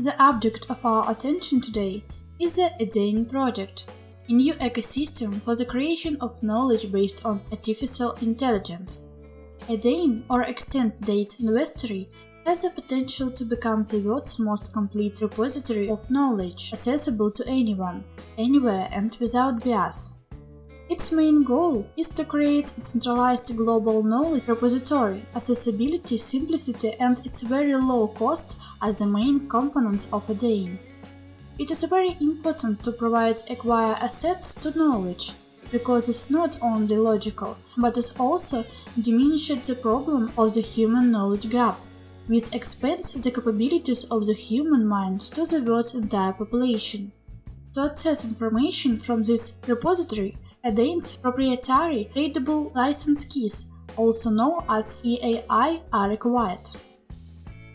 The object of our attention today is the EDAIN project, a new ecosystem for the creation of knowledge based on artificial intelligence. EDAIN, or Extended Data Inventory, has the potential to become the world's most complete repository of knowledge, accessible to anyone, anywhere and without bias. Its main goal is to create a centralized global knowledge repository. Accessibility, simplicity and its very low cost are the main components of EDAIN. It is very important to provide acquire assets to knowledge, because it's not only logical, but it also diminishes the problem of the human knowledge gap, which expands the capabilities of the human mind to the world's entire population. To access information from this repository, EDAIN's proprietary readable license keys, also known as EAI, are required.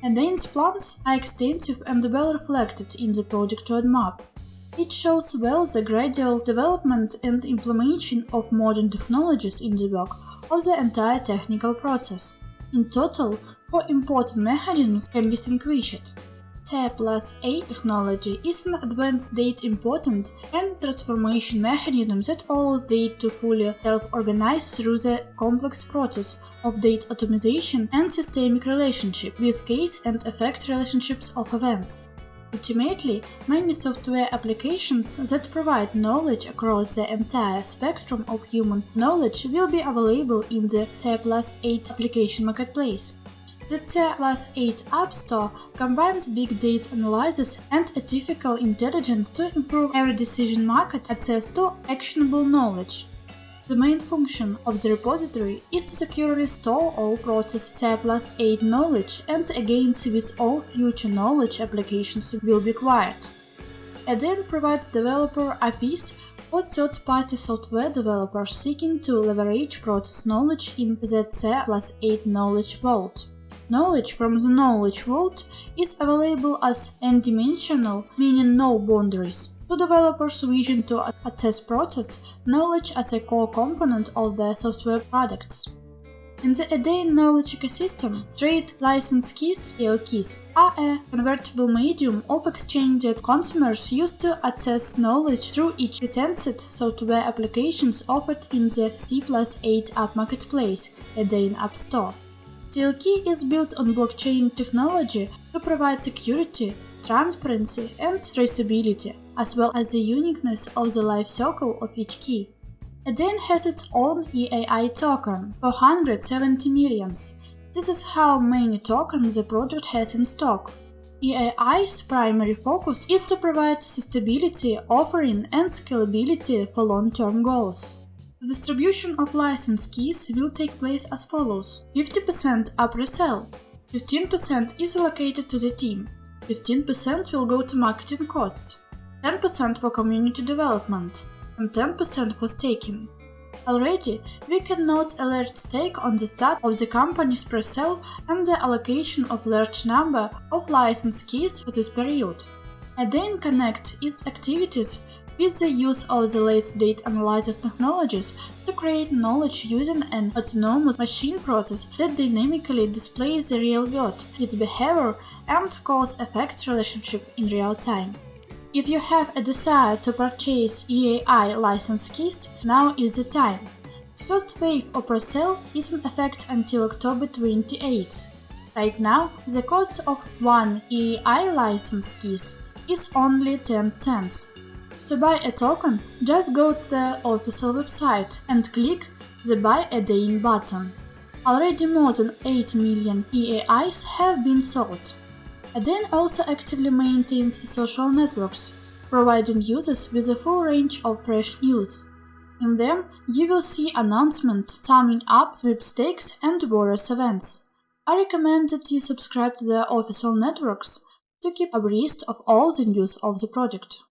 EDAIN's plans are extensive and well reflected in the project roadmap. It shows well the gradual development and implementation of modern technologies in the work of the entire technical process. In total, four important mechanisms can be distinguished. T plus 8 technology is an advanced data important and transformation mechanism that allows data to fully self-organize through the complex process of data atomization and systemic relationship with case and effect relationships of events. Ultimately, many software applications that provide knowledge across the entire spectrum of human knowledge will be available in the T plus 8 application marketplace. The T plus 8 App Store combines big data analysis and artificial intelligence to improve every decision market access to actionable knowledge. The main function of the repository is to securely store all process T plus 8 knowledge and against which all future knowledge applications will be acquired. EDAIN provides developer APIs for third-party software developers seeking to leverage process knowledge in the T plus 8 knowledge vault. Knowledge from the knowledge vault is available as n-dimensional, meaning no boundaries, to developers wishing to access processed knowledge as a core component of their software products. In the EDAIN knowledge ecosystem, trade license keys (TLKs) are a convertible medium of exchange that consumers use to access knowledge through each licensed software applications offered in the T plus 8 app marketplace, EDAIN App Store. TLK is built on blockchain technology to provide security, transparency, and traceability, as well as the uniqueness of the life cycle of each key. EDAIN has its own EAI token, 470 millions. This is how many tokens the project has in stock. EAI's primary focus is to provide sustainability, offering, and scalability for long-term goals. The distribution of license keys will take place as follows. 50% are pre-sale, 15% is allocated to the team, 15% will go to marketing costs, 10% for community development, and 10% for staking. Already, we can note a large stake on the start of the company's pre-sale and the allocation of large number of license keys for this period. EDAIN connect its activities with the use of the latest data analysis technologies to create knowledge using an autonomous machine process that dynamically displays the real world, its behavior, and cause-effect relationship in real time. If you have a desire to purchase EAI license keys, now is the time. The first wave of pre-sale is in effect until October 28. Right now, the cost of one EAI license keys is only 10 cents. To buy a token, just go to the official website and click the Buy EDAIN button. Already more than 8 million EAIs have been sold. EDAIN also actively maintains social networks, providing users with a full range of fresh news. In them, you will see announcements summing up sweepstakes and various events. I recommend that you subscribe to the official networks to keep abreast of all the news of the project.